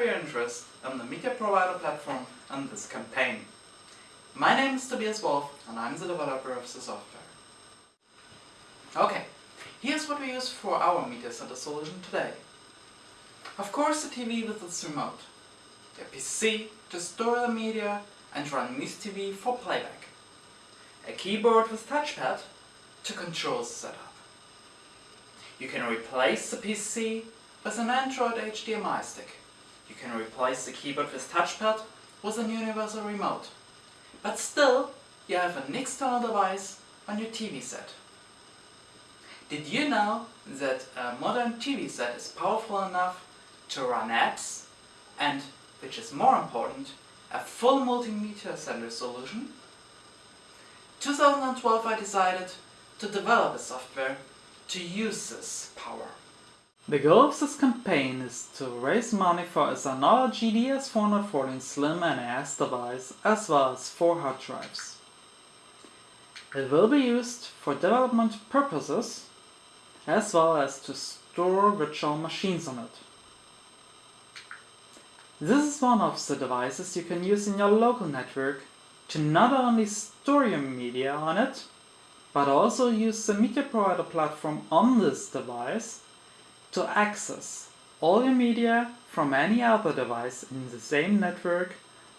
for your interest in the media provider platform and this campaign. My name is Tobias Wolf and I'm the developer of the software. Okay, here's what we use for our media center solution today. Of course the TV with its remote, the PC to store the media and run MuseTV for playback, a keyboard with touchpad to control the setup. You can replace the PC with an Android HDMI stick. You can replace the keyboard with touchpad with an universal remote. But still, you have an external device on your TV set. Did you know that a modern TV set is powerful enough to run apps and, which is more important, a full multimedia center solution? 2012 I decided to develop a software to use this power. The goal of this campaign is to raise money for a Synology DS414 Slim NAS device as well as 4 hard drives. It will be used for development purposes as well as to store virtual machines on it. This is one of the devices you can use in your local network to not only store your media on it, but also use the media provider platform on this device to access all your media from any other device in the same network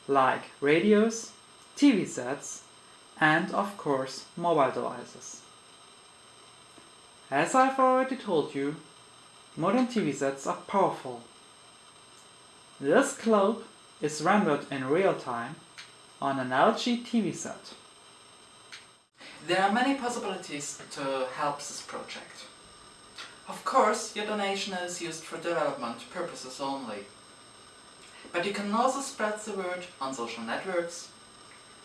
like radios, TV sets and of course mobile devices. As I've already told you, modern TV sets are powerful. This globe is rendered in real time on an LG TV set. There are many possibilities to help this project. Of course, your donation is used for development purposes only. But you can also spread the word on social networks,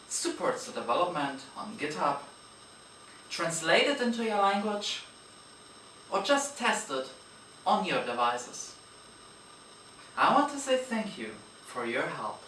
support the development on GitHub, translate it into your language, or just test it on your devices. I want to say thank you for your help.